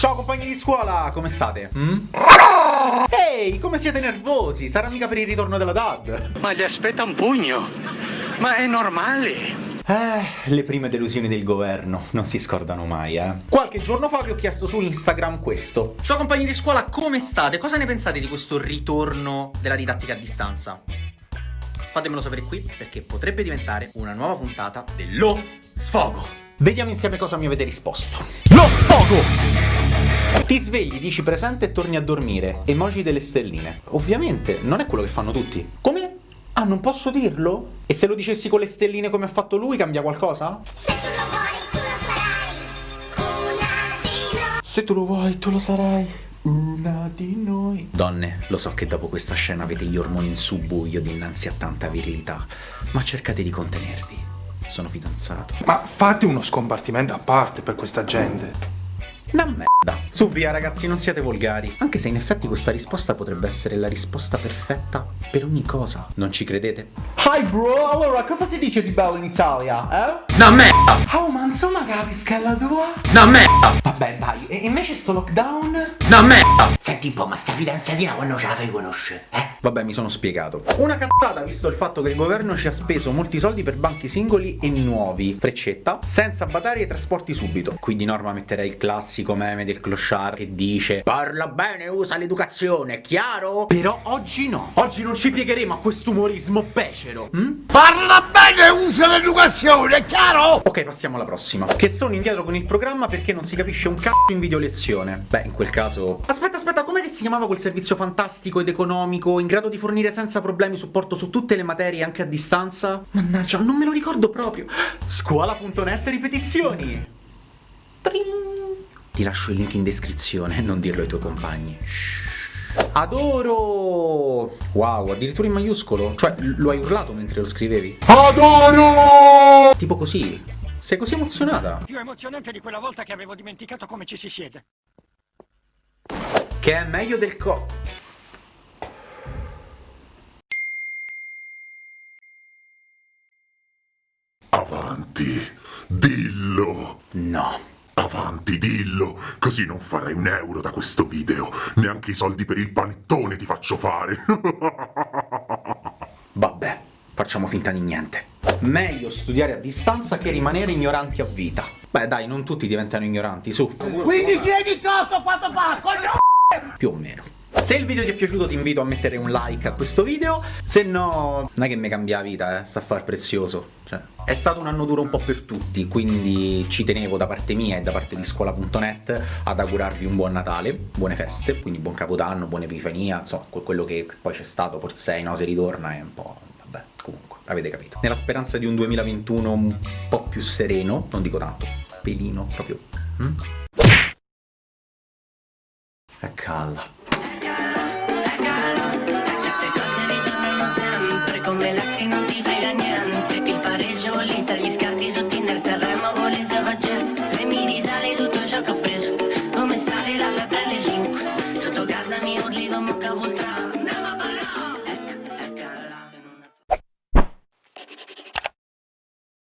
Ciao compagni di scuola, come state? Mm? Ehi, come siete nervosi? Sarà mica per il ritorno della DAD? Ma gli aspetta un pugno. Ma è normale. Eh, le prime delusioni del governo non si scordano mai, eh. Qualche giorno fa vi ho chiesto su Instagram questo. Ciao compagni di scuola, come state? Cosa ne pensate di questo ritorno della didattica a distanza? Fatemelo sapere qui perché potrebbe diventare una nuova puntata dello sfogo. Vediamo insieme cosa mi avete risposto. Lo sfogo! Ti svegli, dici presente e torni a dormire. Emoji delle stelline. Ovviamente, non è quello che fanno tutti. Come? Ah, non posso dirlo? E se lo dicessi con le stelline come ha fatto lui, cambia qualcosa? Se tu lo vuoi, tu lo sarai una di noi. Se tu lo vuoi, tu lo sarai. Una di noi. Donne, lo so che dopo questa scena avete gli ormoni in subbuglio dinanzi a tanta virilità, ma cercate di contenervi. Sono fidanzato. Ma fate uno scompartimento a parte per questa gente. Una merda. Su via ragazzi, non siate volgari. Anche se in effetti questa risposta potrebbe essere la risposta perfetta per ogni cosa. Non ci credete? Hi bro, allora cosa si dice di bello in Italia, eh? Una merda. Oh ma insomma capisco la tua? Una merda. Vabbè dai, e invece sto lockdown? Una merda. Senti un po', ma sta fidanzatina quando ce la fai conoscere, eh? Vabbè, mi sono spiegato. Una cazzata visto il fatto che il governo ci ha speso molti soldi per banchi singoli e nuovi, freccetta, senza badare ai trasporti subito. Qui di norma metterei il classico meme del clochard che dice Parla bene, usa l'educazione, chiaro? Però oggi no. Oggi non ci piegheremo a quest'umorismo becero. hm? Parla bene usa l'educazione, è chiaro? Ok, passiamo alla prossima. Che sono indietro con il programma perché non si capisce un cazzo in video lezione. Beh, in quel caso... Aspetta, aspetta, com'è che si chiamava quel servizio fantastico ed economico in grado di fornire senza problemi supporto su tutte le materie anche a distanza? Mannaggia, non me lo ricordo proprio. Scuola.net ripetizioni. Tring. Ti lascio il link in descrizione, non dirlo ai tuoi compagni. Adoro! Wow, addirittura in maiuscolo? Cioè, lo hai urlato mentre lo scrivevi? Adoro! Tipo così. Sei così emozionata? Più emozionante di quella volta che avevo dimenticato come ci si siede. Che è meglio del co... Avanti, dillo. No. Avanti, dillo, così non farai un euro da questo video. Neanche i soldi per il panettone ti faccio fare. Vabbè, facciamo finta di niente. Meglio studiare a distanza che rimanere ignoranti a vita. Beh dai, non tutti diventano ignoranti, su. Quindi chiedi sotto quanto fa, coglione! Più o meno. Se il video ti è piaciuto ti invito a mettere un like a questo video, se no non è che mi cambia la vita, eh, sta a far prezioso. Cioè, è stato un anno duro un po' per tutti, quindi ci tenevo da parte mia e da parte di scuola.net ad augurarvi un buon Natale, buone feste, quindi buon Capodanno, buona Epifania, insomma, quello che poi c'è stato, forse no, se ritorna è un po'... vabbè, comunque, avete capito. Nella speranza di un 2021 un po' più sereno, non dico tanto, pelino, proprio... Mm? E calla. le sue faccende E mi risale tutto ciò che ho preso. Come sale la febbre alle 5 Sotto casa mi urli come un capoltrano